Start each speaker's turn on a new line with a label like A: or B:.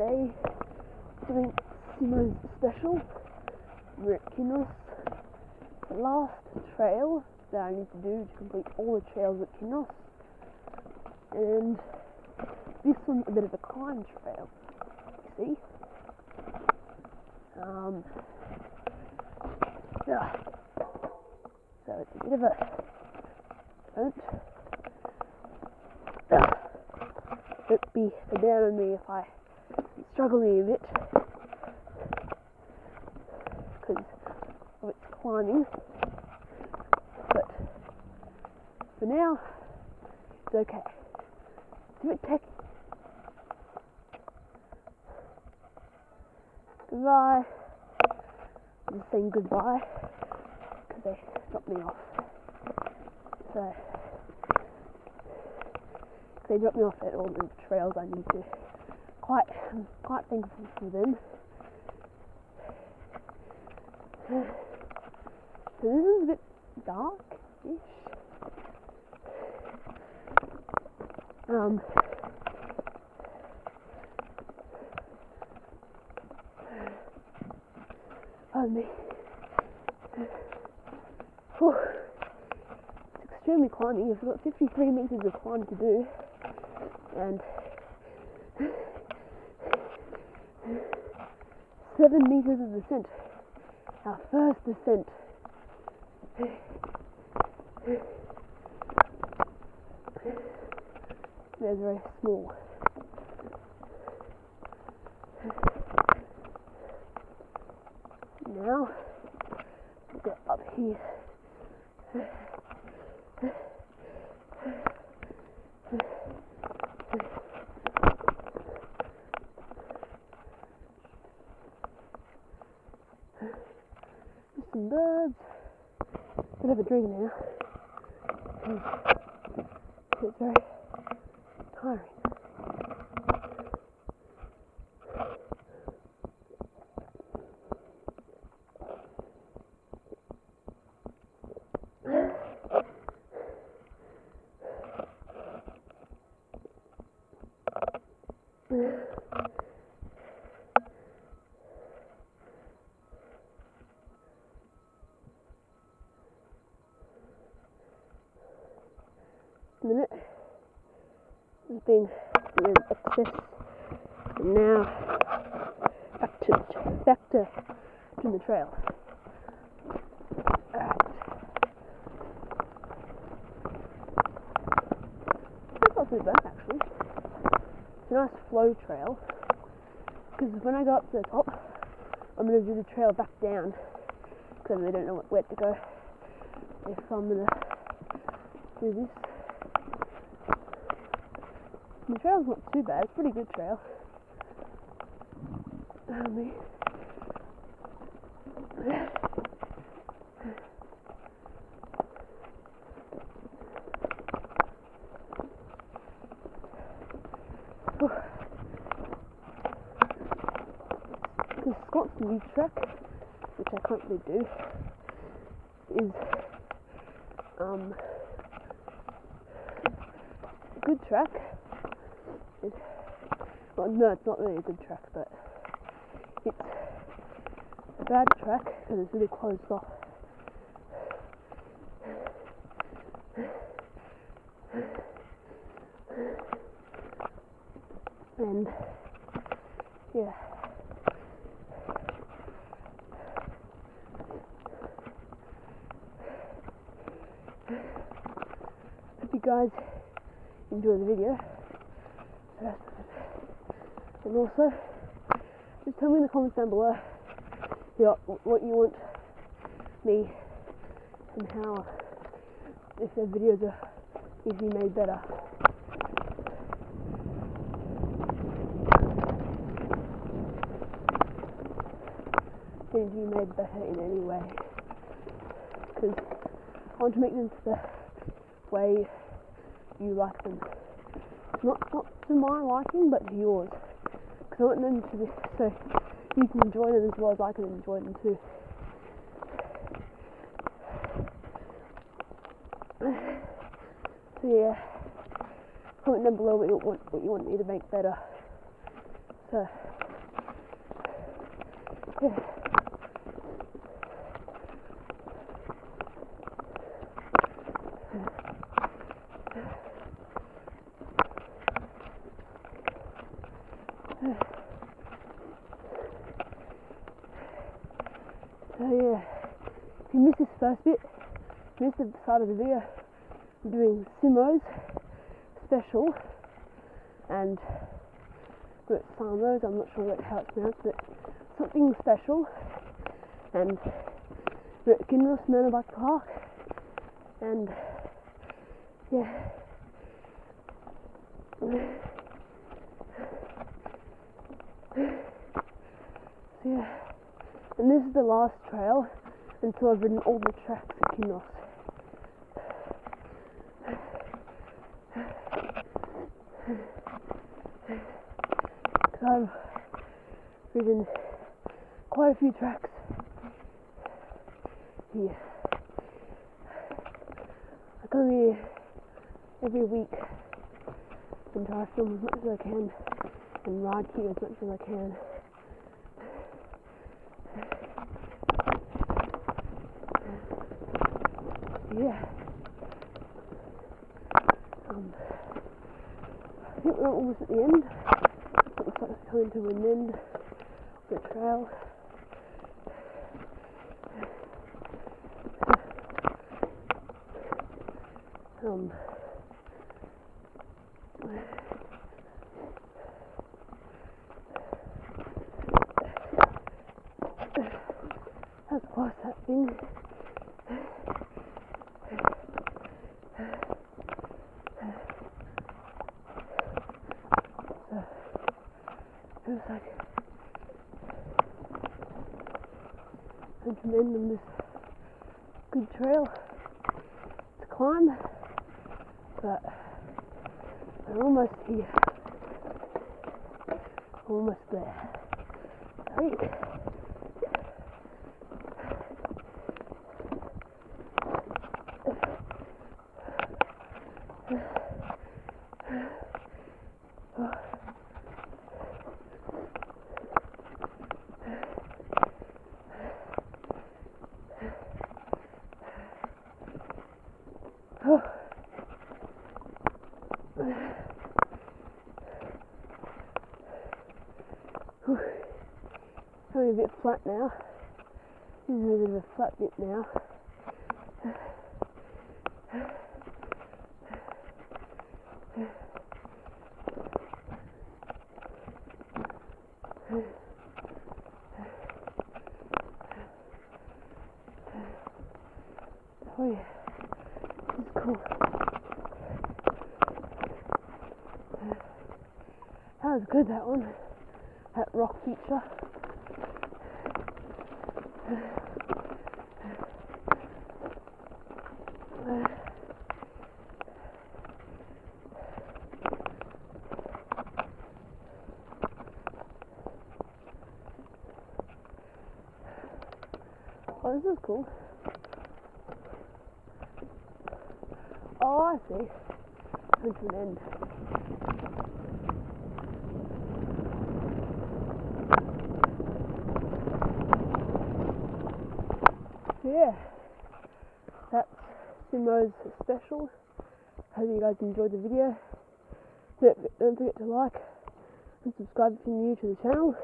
A: today doing Simo's special. Kinross. The last trail that I need to do to complete all the trails at Kinross. And this one's a bit of a climb trail, you see. Um, yeah. So it's a bit of a don't don't be down on me if I struggling a bit because of its climbing. But for now, it's okay. Do it tech. Goodbye. I'm just saying goodbye because they dropped me off. So they dropped me off at all the trails I need to. Quite, I'm quite thankful for them. So this is a bit dark-ish. Um, pardon me. It's extremely climbing. You've got 53 meters of climb to do, and seven meters of descent. Our first descent. They're very small. Now, get up here. Just some birds. Gonna have a drink now. Hmm. It's very tiring. Just hmm. Minute. There's been an excess. And now back to back to, to the trail. Alright. That's not too bad actually. It's a nice flow trail. Because when I go up to the top, I'm going to do the trail back down. Because I don't know where to go. If I'm going to do this. The trail's not too bad, it's pretty good trail. The Scott's new track, which I can't really do, is um, a good track. It, well, no, it's not really a good track, but it's a bad track because it's really closed off. And yeah. Hope you guys enjoy the video. And also, just tell me in the comments down below what you want me and how, if their videos are be made better. Need to be made better in any way. Because I want to make them the way you like them. Not not to my liking, but to yours. Because I want them to be so you can enjoy them as well as I can enjoy them too. So yeah, comment down below what you want what you want me to make better. So. Yeah. Yeah, if you missed this first bit, missed the start of the video, I'm doing Simo's special. And but Samos, I'm not sure what, how it's pronounced, but something special. And we're at Kinross Mountain Park. And yeah. So yeah, and this is the last trail until I've ridden all the tracks at Kinross. Because I've ridden quite a few tracks here. I come here every week and try to film as much as I can and ride here as much as I can. Yeah. Um, I think we're almost at the end. It looks like it's coming to an end the trail. Um, that's close, that like I'm to end on this good trail to climb, but we're almost here. Almost there. Right. A bit flat now. This is a bit of a flat bit now. Oh yeah, this is cool. That was good, that one. That rock feature. Oh, this is cool. Oh, I see. Coming to an end. Yeah, that's Simo's special. Hope you guys enjoyed the video. Don't, don't forget to like and subscribe if you're new to the channel.